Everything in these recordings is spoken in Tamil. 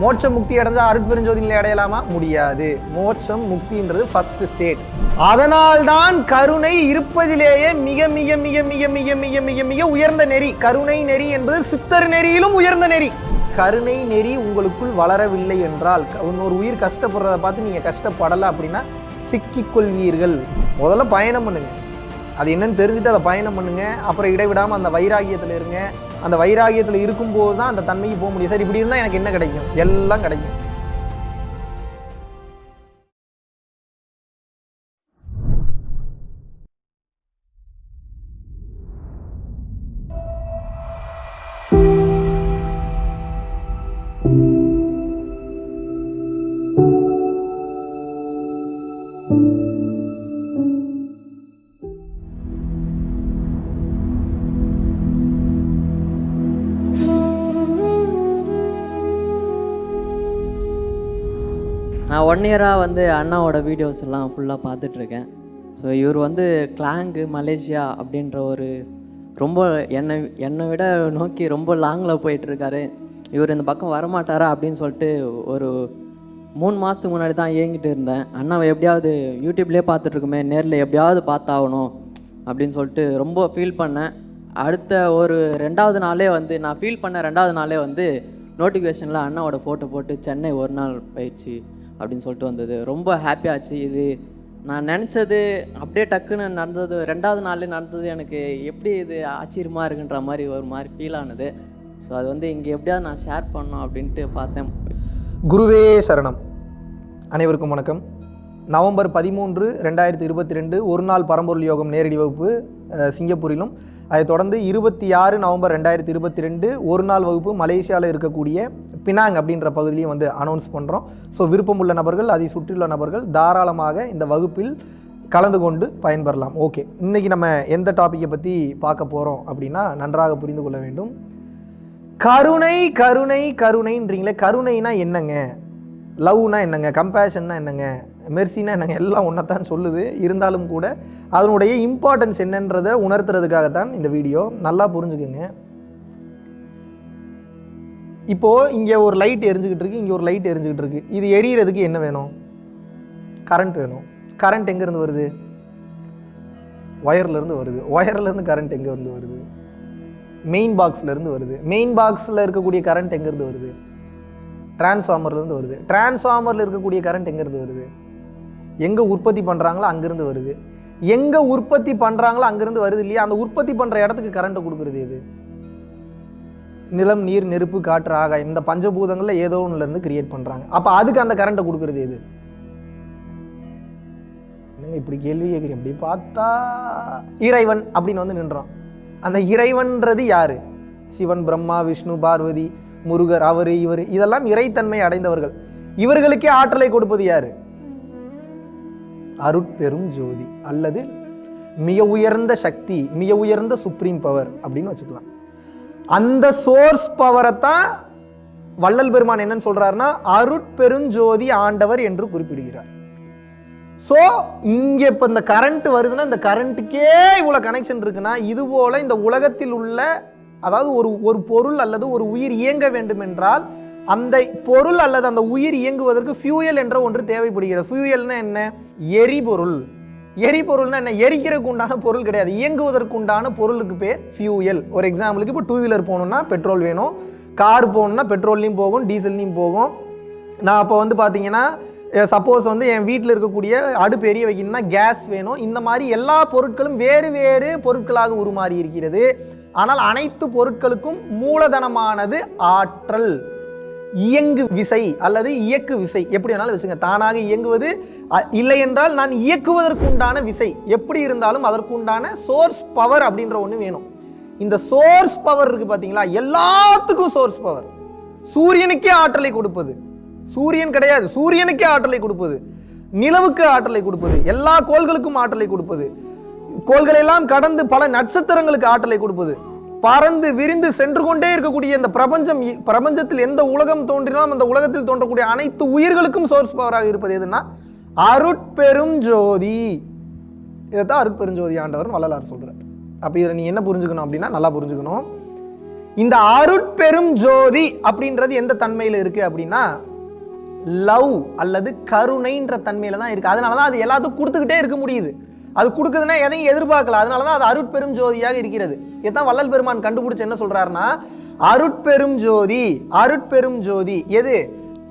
மோட்சம் முக்தி அடைஞ்சா அருட்பெருஞ்சோதி நிலை அடையலாமா? முடியாது. மோட்சம் முக்தின்றது ஃபர்ஸ்ட் ஸ்டேட் அதனால்தான் கருணை இருப்பதிலேயே மிக மிக மிக மிக மிக மிக மிக மிக உயர்ந்த நெறி. கருணை நெறி என்பது சித்தர் நெறியிலும் உயர்ந்த நெறி. கருணை நெறி உங்களுக்குள் வளரவில்லை என்றால் இன்னொரு உயிர் கஷ்டப்படுறத பார்த்து நீங்கள் கஷ்டப்படலை அப்படின்னா சிக்கிக்கொள்வீர்கள் முதல்ல பயணம் பண்ணுங்க. அது என்னன்னு தெரிஞ்சுட்டு அதை பயணம் பண்ணுங்க. அப்புறம் இடைவிடாமல் அந்த வைராகியத்தில் இருங்க. அந்த வைராகியத்துல இருக்கும்போது தான் அந்த தன்மைக்கு போக முடியும். சரி இப்படி இருந்தால் எனக்கு என்ன கிடைக்கும்? எல்லாம் கிடைக்கும். ஒன் இயராக வந்து அண்ணாவோட வீடியோஸ் எல்லாம் ஃபுல்லாக பார்த்துட்ருக்கேன். ஸோ இவர் வந்து கிளாங்கு மலேசியா அப்படின்ற ஒரு ரொம்ப என்னை என்னை விட நோக்கி ரொம்ப லாங்கில் போயிட்டுருக்காரு இவர் இந்த பக்கம் வரமாட்டாரா அப்படின்னு சொல்லிட்டு ஒரு மூணு மாதத்துக்கு முன்னாடி தான் ஏங்கிட்டு இருந்தேன். அண்ணாவை எப்படியாவது யூடியூப்லேயே பார்த்துட்ருக்குமே நேரில் எப்படியாவது பார்த்தாகணும் அப்படின்னு சொல்லிட்டு ரொம்ப ஃபீல் பண்ணேன். அடுத்த ஒரு ரெண்டாவது நாளே வந்து நான் ஃபீல் பண்ண ரெண்டாவது நாளே வந்து நோட்டிஃபிகேஷனில் அண்ணாவோட ஃபோட்டோ போட்டு சென்னை ஒரு நாள் பயிற்சி. அப்படின்னு சொல்லிட்டு வந்தது. ரொம்ப ஹாப்பியாச்சு இது நான் நினச்சது அப்படியே டக்குன்னு நடந்தது. ரெண்டாவது நாள் நடந்தது. எனக்கு எப்படி இது ஆச்சரியமாக இருக்குன்ற மாதிரி ஒரு மாதிரி ஃபீல் ஆனது. ஸோ அது வந்து இங்கே எப்படியாவது நான் ஷேர் பண்ணோம் அப்படின்ட்டு பார்த்தேன். குருவே சரணம். அனைவருக்கும் வணக்கம். நவம்பர் பதிமூன்று ரெண்டாயிரத்தி இருபத்தி ரெண்டு ஒரு நாள் பரம்பொருள் யோகம் நேரடி வகுப்பு சிங்கப்பூரிலும். அதை தொடர்ந்து இருபத்தி ஆறு நவம்பர் ரெண்டாயிரத்தி இருபத்தி ரெண்டு ஒரு நாள் வகுப்பு மலேசியாவில் இருக்கக்கூடிய பினாங் அப்படின்ற பகுதியிலையும் வந்து அனௌன்ஸ் பண்ணுறோம் ஸோ விருப்பமுள்ள நபர்கள் அதை சுற்றியுள்ள நபர்கள் தாராளமாக இந்த வகுப்பில் கலந்து கொண்டு பயன்பெறலாம். ஓகே இன்றைக்கி நம்ம எந்த டாப்பிக்கை பற்றி பார்க்க போகிறோம் அப்படின்னா நன்றாக புரிந்து கொள்ள வேண்டும். கருணை கருணை கருணைன்றீங்களே. கருணைனா என்னங்க? லவ்னா என்னங்க? கம்பேஷன்னா என்னங்க? மெர்சினா என்னங்க? எல்லாம் ஒன்றத்தான் சொல்லுது. இருந்தாலும் கூட அதனுடைய இம்பார்ட்டன்ஸ் என்னன்றதை உணர்த்துறதுக்காகத்தான் இந்த வீடியோ நல்லா புரிஞ்சுக்குங்க. இப்போது இங்கே ஒரு லைட் எரிஞ்சுக்கிட்டு இருக்குது இங்கே ஒரு லைட் எரிஞ்சுக்கிட்டு இருக்குது இது எரியறதுக்கு என்ன வேணும்? கரண்ட் வேணும். கரண்ட் எங்கேருந்து வருது? ஒயர்லேருந்து வருது. ஒயர்லேருந்து கரண்ட் எங்கேருந்து வருது? மெயின் பாக்ஸ்லேருந்து வருது. மெயின் பாக்ஸில் இருக்கக்கூடிய கரண்ட் எங்கேருந்து வருது? டிரான்ஸ்ஃபார்மர்லேருந்து வருது. டிரான்ஸ்ஃபார்மரில் இருக்கக்கூடிய கரண்ட் எங்கேருந்து வருது? எங்கே உற்பத்தி பண்ணுறாங்களோ அங்கேருந்து வருது. எங்கே உற்பத்தி பண்ணுறாங்களோ அங்கேருந்து வருது இல்லையா? அந்த உற்பத்தி பண்ணுற இடத்துக்கு கரண்ட்டை கொடுக்குறது எது? நிலம் நீர் நெருப்பு காற்று ஆகாயம் இந்த பஞ்சபூதங்கள்ல ஏதோ ஒன்றுலேருந்து இருந்து கிரியேட் பண்றாங்க. அப்போ அதுக்கு அந்த கரண்ட்டை கொடுக்குறது எது? என்னங்க இப்படி கேள்வி கேட்குறீங்க? இப்படி பார்த்தா இறைவன் அப்படின்னு வந்து நின்றோம். அந்த இறைவன்றது யாரு? சிவன் பிரம்மா விஷ்ணு பார்வதி முருகர் அவர் இவர் இதெல்லாம் இறைத்தன்மை அடைந்தவர்கள். இவர்களுக்கே ஆற்றலை கொடுப்பது யாரு? அருட்பெரும் ஜோதி அல்லது மிக உயர்ந்த சக்தி மிக உயர்ந்த சுப்ரீம் பவர் அப்படின்னு வச்சுக்கலாம். அந்த சோர்ஸ் பவரை தான் வள்ளல் பெருமான் என்னன்னு சொல்றாருன்னா அருட்பெருஞ்சோதி ஆண்டவர் என்று குறிப்பிடுகிறார். ஸோ இங்கே இப்போ இந்த கரண்ட் வருதுன்னா இந்த கரண்ட்டுக்கே இவ்வளோ கனெக்ஷன் இருக்குன்னா இது போல இந்த உலகத்தில் உள்ள அதாவது ஒரு ஒரு பொருள் அல்லது ஒரு உயிர் இயங்க வேண்டும் என்றால் அந்த பொருள் அல்லது அந்த உயிர் இயங்குவதற்கு ஃபியூயல் என்ற ஒன்று தேவைப்படுகிறது. ஃபியூயல்னா என்ன? எரிபொருள். எரிபொருள்னா என்ன? எரிக்கிறதுக்கு உண்டான பொருள் கிடையாது. இயங்குவதற்கு உண்டான பொருளுக்கு பேர் ஃபியூயல் ஒரு எக்ஸாம்பிளுக்கு இப்போ டூ வீலர் போகணுன்னா பெட்ரோல் வேணும். கார் போகணுன்னா பெட்ரோல்லையும் போகும் டீசல்லையும் போகும். நான் அப்போ வந்து பார்த்தீங்கன்னா சப்போஸ் வந்து என் வீட்டில் இருக்கக்கூடிய அடுப்பு எரிய வைக்கணும்னா கேஸ் வேணும். இந்த மாதிரி எல்லா பொருட்களும் வேறு வேறு பொருட்களாக உருமாறி இருக்கிறது. ஆனால் அனைத்து பொருட்களுக்கும் மூலதனமானது ஆற்றல். இயங்கு விசை அல்லது இயக்கு விசை. எப்படி வேணாலும் விசைங்க தானாக இயங்குவது அ- இல்லை என்றால் நான் இயக்குவதற்குண்டான விசை. எப்படி இருந்தாலும் அதற்குண்டான சோர்ஸ் பவர் அப்படின்ற ஒன்று வேணும். இந்த சோர்ஸ் பவர் இருக்கு பார்த்தீங்களா எல்லாத்துக்கும் சோர்ஸ் பவர் சூரியனுக்கே ஆற்றலை கொடுப்பது. சூரியன் கிடையாது. சூரியனுக்கே ஆற்றலை கொடுப்பது. நிலவுக்கு ஆற்றலை கொடுப்பது. எல்லா கோள்களுக்கும் ஆற்றலை கொடுப்பது. கோள்களெல்லாம் கடந்து பல நட்சத்திரங்களுக்கு ஆற்றலை கொடுப்பது. பறந்து விரிந்து சென்று கொண்டே இருக்கக்கூடிய இந்த பிரபஞ்சம் பிரபஞ்சத்தில் எந்த உலகம் தோன்றினாலும் அந்த உலகத்தில் தோன்றக்கூடிய அனைத்து உயிர்களுக்கும் சோர்ஸ் பவராக இருப்பது எதுன்னா அருட்பெரும் ஜோதி. இதைத்தான் அருட்பெருஞ்சோதி ஆண்டவர் வள்ளலார் சொல்றார். அப்ப இதில் நீ என்ன புரிஞ்சுக்கணும் அப்படின்னா நல்லா புரிஞ்சுக்கணும். இந்த அருட்பெரும் ஜோதி அப்படின்றது எந்த தன்மையில் இருக்கு அப்படின்னா லவ் அல்லது கருணைன்ற தன்மையில தான் இருக்கு. அதனால தான் அது எல்லாத்துக்கும் கொடுத்துக்கிட்டே இருக்க முடியுது. அது கொடுக்குதுன்னா எதையும் எதிர்பார்க்கல. அதனால தான் அது அருட்பெரும் ஜோதியாக இருக்கிறது. இதுதான் வள்ளல் பெருமான் கண்டுபிடிச்சு என்ன சொல்றாருன்னா அருட்பெரும் ஜோதி அருட்பெரும் ஜோதி. எது?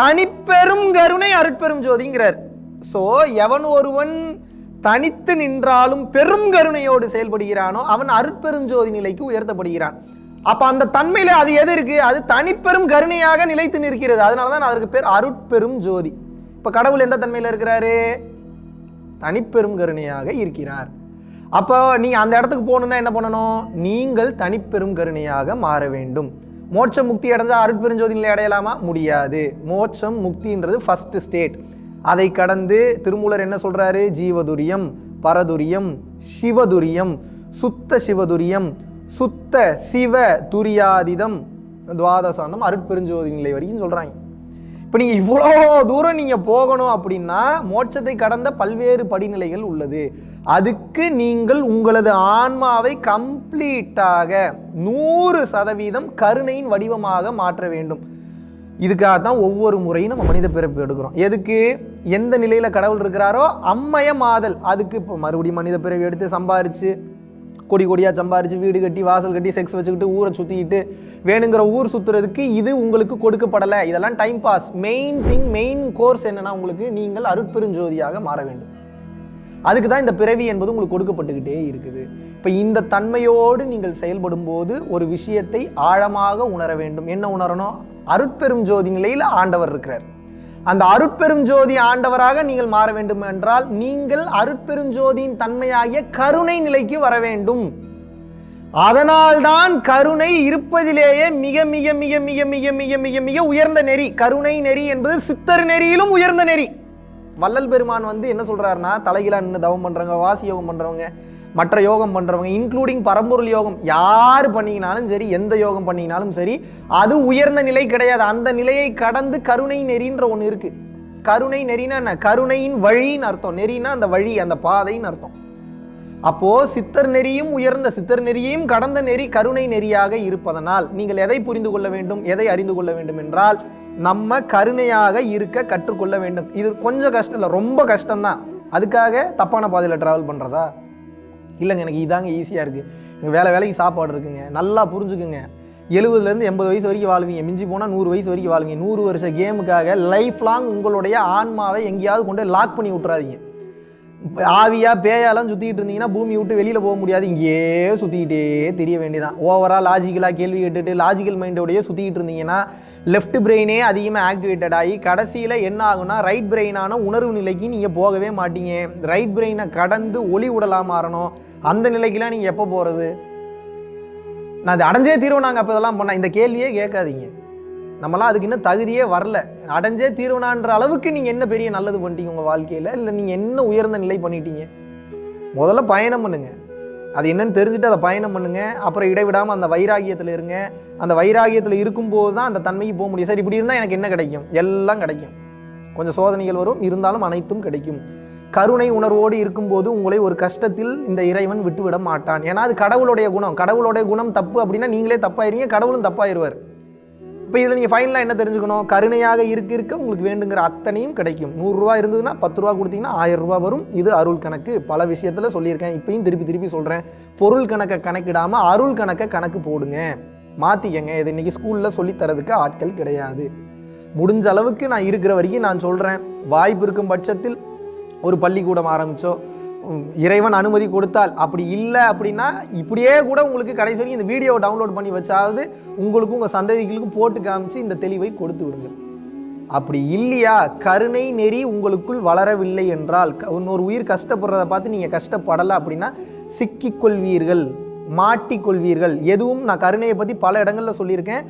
தனிப்பெரும் கருணை அருட்பெரும் ஜோதிங்கிறார். ஸோ எவன் ஒருவன் தனித்து நின்றாலும் பெரும் கருணையோடு செயல்படுகிறானோ அவன் அருட்பெரும் ஜோதி நிலைக்கு உயர்த்தப்படுகிறான். அப்ப அந்த தன்மையில அது எது இருக்கு? அது தனிப்பெரும் கருணையாக நிலைத்து நிற்கிறது. அதனால தான் அதற்கு பேர் அருட்பெரும் ஜோதி. இப்ப கடவுள் எந்த தன்மையில இருக்கிறாரு? தனிப்பெரும் கருணையாக இருக்கிறார். அப்போ நீங்கள் அந்த இடத்துக்கு போகணுன்னா என்ன பண்ணணும்? நீங்கள் தனிப்பெரும் கருணையாக மாற வேண்டும். மோட்சம் முக்தி அடைஞ்சால் அருட்பெருஞ்சோதி நிலை அடையலாமா? முடியாது. மோட்சம் முக்தின்றது ஃபஸ்ட்டு ஸ்டேட் அதை கடந்து திருமூலர் என்ன சொல்கிறாரு ஜீவதுரியம் பரதுரியம் சிவதுரியம் சுத்த சிவதுரியம் சுத்த சிவ துரியாதிதம் துவாதசாந்தம் அருட்பெருஞ்சோதி நிலை வரைக்கும் சொல்கிறாங்க இப்போ நீங்கள் இவ்வளோ தூரம் நீங்கள் போகணும் அப்படின்னா மோட்சத்தை கடந்த பல்வேறு படிநிலைகள் உள்ளது. அதுக்கு நீங்கள் உங்களது ஆன்மாவை கம்ப்ளீட்டாக நூறு சதவீதம் கருணையின் வடிவமாக மாற்ற வேண்டும். இதுக்காக தான் ஒவ்வொரு முறையும் நம்ம மனித பிறப்பு எடுக்கிறோம். எதுக்கு? எந்த நிலையில் கடவுள் இருக்கிறாரோ அம்மய மாதல் அதுக்கு இப்போ மறுபடியும் மனித பிறவி எடுத்து சம்பாரிச்சு கொடி கொடியாக சம்பாரித்து வீடு கட்டி வாசல் கட்டி செக்ஸ் வச்சுக்கிட்டு ஊரை சுற்றிக்கிட்டு வேணுங்கிற ஊர் சுற்றுறதுக்கு இது உங்களுக்கு கொடுக்கப்படலை. இதெல்லாம் time pass main thing main course என்னென்னா உங்களுக்கு நீங்கள் அருட்பெருஞ்சோதியாக மாற வேண்டும். அதுக்கு தான் இந்த பிறவி என்பது உங்களுக்கு கொடுக்கப்பட்டுக்கிட்டே இருக்குது. இப்போ இந்த தன்மையோடு நீங்கள் செயல்படும் போது ஒரு விஷயத்தை ஆழமாக உணர வேண்டும். என்ன உணரணும்? அருட்பெரும் ஜோதி நிலையில் ஆண்டவர் இருக்கிறார். அந்த அருட்பெரும் ஜோதி ஆண்டவராக நீங்கள் மாற வேண்டும் என்றால் நீங்கள் அருட்பெரும் ஜோதியின் தன்மையாகிய கருணை நிலைக்கு வர வேண்டும். அதனால்தான் கருணை இருப்பதிலேயே மிக மிக மிக மிக மிக மிக மிக மிக உயர்ந்த நெறி. கருணை நெறி என்பது சித்தர் நெறியிலும் உயர்ந்த நெறி. வள்ளல் பெருமான் வந்து என்ன சொல்றாருன்னா தலைகீழா நின்று தவம் பண்றவங்க வாசி யோகம் பண்றவங்க மற்ற யோகம் பண்ணுறவங்க இன்க்ளூடிங் பரம்பொருள் யோகம் யார் பண்ணீங்கனாலும் சரி எந்த யோகம் பண்ணிங்கனாலும் சரி அது உயர்ந்த நிலை கிடையாது. அந்த நிலையை கடந்து கருணை நெறின்ற ஒன்று இருக்குது கருணை நெறினா என்ன? கருணையின் வழின்னு அர்த்தம். நெறினா அந்த வழி அந்த பாதைன்னு அர்த்தம். அப்போ சித்தர் நெறியும் உயர்ந்த சித்தர் நெறியையும் கடந்த நெறி கருணை நெறியாக இருப்பதனால் நீங்கள் எதை புரிந்து கொள்ள வேண்டும்? எதை அறிந்து கொள்ள வேண்டும் என்றால் நம்ம கருணையாக இருக்க கற்றுக்கொள்ள வேண்டும். இது கொஞ்சம் கஷ்டம் இல்லை ரொம்ப கஷ்டம்தான். அதுக்காக தப்பான பாதையில் டிராவல் பண்ணுறதா இல்லைங்க எனக்கு இதாங்க ஈஸியாக இருக்குது எனக்கு வேலை வேலைக்கு சாப்பாடு இருக்குங்க. நல்லா புரிஞ்சுக்குங்க. எழுபதுலேருந்து எண்பது வயசு வரைக்கும் வாழ்வீங்க. மிஞ்சி போனால் நூறு வயசு வரைக்கும் வாழ்வீங்க. நூறு வருஷ கேமுக்காக லைஃப் லாங் உங்களுடைய ஆன்மாவை எங்கேயாவது கொண்டு லாக் பண்ணி விட்றாதீங்க ஆவியா பேயாலாம் சுற்றிக்கிட்டு இருந்தீங்கன்னா பூமி விட்டு வெளியில் போக முடியாது. இங்கேயே சுற்றிக்கிட்டே தெரிய வேண்டியதான் ஓவராக லாஜிக்கலாக கேள்வி கேட்டுட்டு லாஜிக்கல் மைண்டோடயே சுற்றிக்கிட்டு இருந்தீங்கன்னா லெஃப்ட் பிரெயினே அதிகமாக ஆக்டிவேட்டட் ஆகி கடைசியில் என்ன ஆகும்னா ரைட் பிரெயினான உணர்வு நிலைக்கு நீங்கள் போகவே மாட்டீங்க. ரைட் பிரெயினை கடந்து ஒளி உடலாக மாறணும். அந்த நிலைக்கெலாம் நீங்கள் எப்போ போகிறது நான் அது அடைஞ்சே தீர்வு நாங்கள் அப்போ இதெல்லாம் பண்ண. இந்த கேள்வியே கேட்காதீங்க. நம்மலாம் அதுக்கு இன்னும் தகுதியே வரல. அடைஞ்சே தீர்வனான்ற அளவுக்கு நீங்கள் என்ன பெரிய நல்லது பண்ணிட்டீங்க உங்கள் வாழ்க்கையில்? இல்லை நீங்கள் என்ன உயர்ந்த நிலை பண்ணிட்டீங்க? முதல்ல பயணம் பண்ணுங்க. அது என்னன்னு தெரிஞ்சுட்டு அதை பயணம் பண்ணுங்க. அப்புறம் இடைவிடாமல் அந்த வைராகியத்தில் இருங்க. அந்த வைராகியத்தில் இருக்கும்போது தான் அந்த தன்மைக்கு போக முடியும். சரி இப்படி இருந்தால் எனக்கு என்ன கிடைக்கும்? எல்லாம் கிடைக்கும். கொஞ்சம் சோதனைகள் வரும். இருந்தாலும் அனைத்தும் கிடைக்கும். கருணை உணர்வோடு இருக்கும்போது உங்களை ஒரு கஷ்டத்தில் இந்த இறைவன் விட்டுவிட மாட்டான். ஏன்னா அது கடவுளுடைய குணம். கடவுளுடைய குணம் தப்பு அப்படின்னா நீங்களே தப்பாயிருங்க கடவுளும் தப்பாயிருவார். இப்போ இதில் நீங்கள் ஃபைனலாக என்ன தெரிஞ்சுக்கணும்? கருணையாக இருக்க இருக்க உங்களுக்கு வேண்டுங்கிற அத்தனையும் கிடைக்கும். நூறுரூவா இருந்ததுன்னா பத்து ரூபா கொடுத்தீங்கன்னா ஆயிரம் ரூபாய் வரும். இது அருள் கணக்கு. பல விஷயத்தில் சொல்லியிருக்கேன். இப்பயும் திருப்பி திருப்பி சொல்கிறேன் பொருள் கணக்கை கணக்கிடாமல் அருள் கணக்கை கணக்கு போடுங்க. மாற்றிக்கங்க இது இன்னைக்கு ஸ்கூலில் சொல்லித்தரதுக்கு ஆட்கள் கிடையாது. முடிஞ்ச அளவுக்கு நான் இருக்கிற வரைக்கும் நான் சொல்கிறேன் வாய்ப்பு இருக்கும் பட்சத்தில் ஒரு பள்ளிக்கூடம் ஆரம்பித்தோம் இறைவன் அனுமதி கொடுத்தால் அப்படி இல்லை அப்படின்னா இப்படியே கூட உங்களுக்கு கடைசி வரைக்கும் இந்த வீடியோவை டவுன்லோட் பண்ணி வச்சாவது உங்களுக்கும் உங்கள் சந்ததிகளுக்கும் போட்டு காமிச்சு இந்த தெளிவை கொடுத்து விடுங்க. அப்படி இல்லையா? கருணை நெறி உங்களுக்குள் வளரவில்லை என்றால் க- இன்னொரு உயிர் கஷ்டப்படுறத பார்த்து நீங்கள் கஷ்டப்படலை அப்படின்னா சிக்கிக்கொள்வீர்கள் மாட்டிக்கொள்வீர்கள். எதுவும் நான் கருணையை பற்றி பல இடங்களில் சொல்லியிருக்கேன்.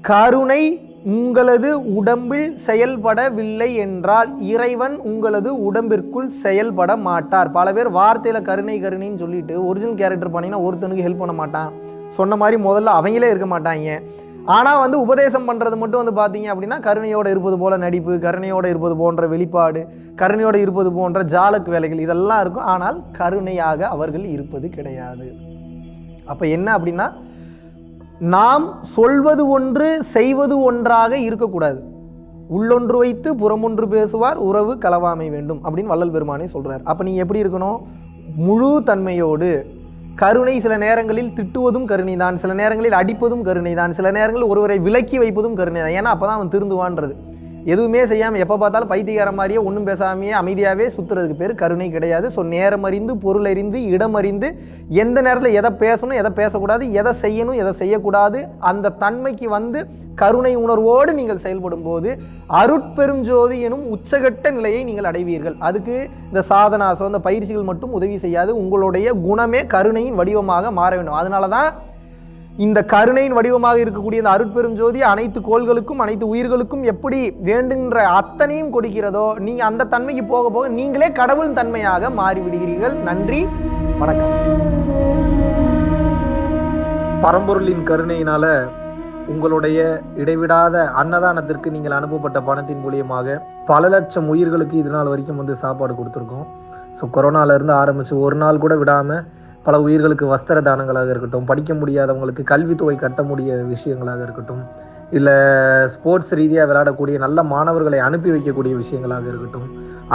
கருணை உங்களது உடம்பில் செயல்படவில்லை என்றால் இறைவன் உங்களது உடம்பிற்குள் செயல்பட மாட்டார். பல பேர் வார்த்தையில் கருணை கருணைன்னு சொல்லிட்டு ஒரிஜினல் கேரக்டர் பண்ணிங்கன்னா ஒருத்தனுக்கு ஹெல்ப் பண்ண மாட்டான். சொன்ன மாதிரி முதல்ல அவங்களே இருக்க மாட்டாங்க. ஆனால் வந்து உபதேசம் பண்ணுறது மட்டும் வந்து பார்த்தீங்க அப்படின்னா கருணையோடு இருப்பது போல நடிப்பு கருணையோடு இருப்பது போன்ற வெளிப்பாடு கருணையோடு இருப்பது போன்ற ஜாலக் வேலைகள் இதெல்லாம் இருக்கும். ஆனால் கருணையாக அவர்கள் இருப்பது கிடையாது. அப்போ என்ன அப்படின்னா நாம் சொல்வது ஒன்று செய்வது ஒன்றாக இருக்கக்கூடாது. உள்ளொன்று வைத்து புறமொன்று பேசுவார் உறவு களவாமை வேண்டும் அப்படின்னு வள்ளல் பெருமானே சொல்கிறார் அப்போ நீ எப்படி இருக்கணும்? முழு தன்மையோடு. கருணை சில நேரங்களில் திட்டுவதும் கருணை தான் சில நேரங்களில் அடிப்பதும் கருணை தான் சில நேரங்களில் ஒருவரை விலக்கி வைப்பதும் கருணை தான் ஏன்னா அப்பதான் அவன் திருந்துவான்றது. எதுவுமே செய்யாமல் எப்போ பார்த்தாலும் பைத்தியக்கார மாதிரியே ஒன்றும் பேசாமையே அமைதியாகவே சுற்றுறதுக்கு பேர் கருணை கிடையாது. ஸோ நேரம் அறிந்து பொருள் அறிந்து இடம் அறிந்து எந்த நேரத்தில் எதை பேசணும் எதை பேசக்கூடாது எதை செய்யணும் எதை செய்யக்கூடாது அந்த தன்மைக்கு வந்து கருணை உணர்வோடு நீங்கள் செயல்படும் போது அருட்பெருஞ்சோதி எனும் உச்சகட்ட நிலையை நீங்கள் அடைவீர்கள். அதுக்கு இந்த சாதனாசோ இந்த பயிற்சிகள் மட்டும் உதவி செய்யாது. உங்களுடைய குணமே கருணையின் வடிவமாக மாற வேண்டும். அதனால தான் இந்த கருணையின் வடிவமாக இருக்கக்கூடிய இந்த அருட்பெரும் ஜோதி அனைத்து கோள்களுக்கும் அனைத்து உயிர்களுக்கும் எப்படி வேண்டுகின்ற அத்தனையும் கொடுக்கிறதோ நீங்க அந்த தன்மைக்கு போக போக நீங்களே கடவுள் தன்மையாக மாறிவிடுகிறீர்கள். நன்றி வணக்கம். பரம்பொருளின் கருணையினால உங்களுடைய இடைவிடாத அன்னதானத்திற்கு நீங்கள் அனுப்பப்பட்ட பணத்தின் மூலியமாக பல லட்சம் உயிர்களுக்கு இது நாள் வரைக்கும் வந்து சாப்பாடு கொடுத்துருக்கோம். ஸோ கொரோனால இருந்து ஆரம்பிச்சு ஒரு நாள் கூட விடாம பல உயிர்களுக்கு வஸ்திர தானங்களாக இருக்கட்டும் படிக்க முடியாதவங்களுக்கு கல்வித்தொகை கட்ட முடிய விஷயங்களாக இருக்கட்டும் இல்லை ஸ்போர்ட்ஸ் ரீதியாக விளையாடக்கூடிய நல்ல மாணவர்களை அனுப்பி வைக்கக்கூடிய விஷயங்களாக இருக்கட்டும்.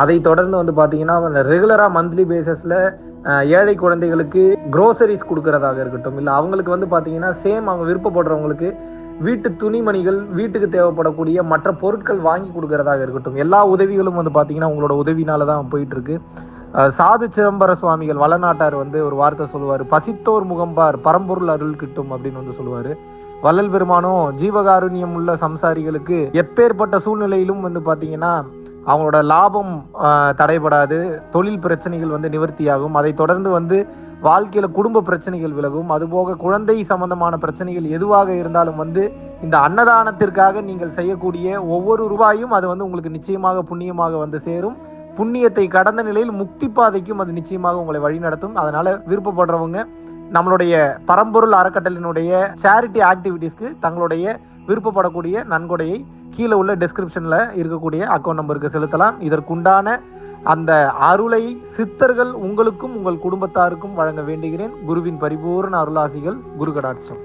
அதை தொடர்ந்து வந்து பார்த்தீங்கன்னா ரெகுலராக மந்த்லி பேசிஸில் ஏழை குழந்தைகளுக்கு க்ரோசரிஸ் கொடுக்கறதாக இருக்கட்டும் இல்லை அவங்களுக்கு வந்து பார்த்தீங்கன்னா சேம் அவங்க விருப்பப்படுறவங்களுக்கு வீட்டு துணிமணிகள் வீட்டுக்கு தேவைப்படக்கூடிய மற்ற பொருட்கள் வாங்கி கொடுக்கறதாக இருக்கட்டும். எல்லா உதவிகளும் வந்து பார்த்தீங்கன்னா உங்களோட உதவினால தான் போயிட்டுருக்கு சாது சிதம்பர சுவாமிகள் வளநாட்டார் வந்து ஒரு வார்த்தை சொல்லுவார். பசித்தோர் முகம்பார் பரம்பொருள் அருள் கிட்டும் அப்படின்னு வந்து சொல்லுவார். வள்ளல் பெருமானும் ஜீவகாருண்யம் உள்ள சம்சாரிகளுக்கு எப்பேற்பட்ட சூழ்நிலையிலும் வந்து பார்த்தீங்கன்னா அவங்களோட லாபம் தடைபடாது தொழில் பிரச்சனைகள் வந்து நிவர்த்தியாகும். அதை தொடர்ந்து வந்து வாழ்க்கையில் குடும்ப பிரச்சனைகள் விலகும். அதுபோக குழந்தை சம்பந்தமான பிரச்சனைகள் எதுவாக இருந்தாலும் வந்து இந்த அன்னதானத்திற்காக நீங்கள் செய்யக்கூடிய ஒவ்வொரு ரூபாயும் அது வந்து உங்களுக்கு நிச்சயமாக புண்ணியமாக வந்து சேரும். புண்ணியத்தை கடந்த நிலையில் முக்தி பாதைக்கும் அது நிச்சயமாக உங்களை வழிநடத்தும் அதனால விருப்பப்படுறவங்க நம்மளுடைய பரம்பொருள் அறக்கட்டளினுடைய சேரிட்டி ஆக்டிவிட்டீஸ்க்கு தங்களுடைய விருப்பப்படக்கூடிய நன்கொடையை கீழே உள்ள டிஸ்கிரிப்ஷனில் இருக்கக்கூடிய அக்கௌண்ட் நம்பருக்கு செலுத்தலாம். இதற்குண்டான அந்த அருளை சித்தர்கள் உங்களுக்கும் உங்கள் குடும்பத்தாருக்கும் வழங்க வேண்டுகிறேன். குருவின் பரிபூர்ண அருளாசிகள் குரு கடாட்சம்